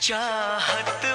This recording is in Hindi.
चाहत